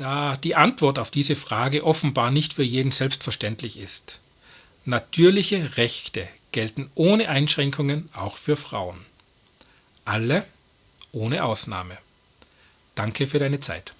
da die Antwort auf diese Frage offenbar nicht für jeden selbstverständlich ist. Natürliche Rechte gelten ohne Einschränkungen auch für Frauen. Alle ohne Ausnahme. Danke für deine Zeit.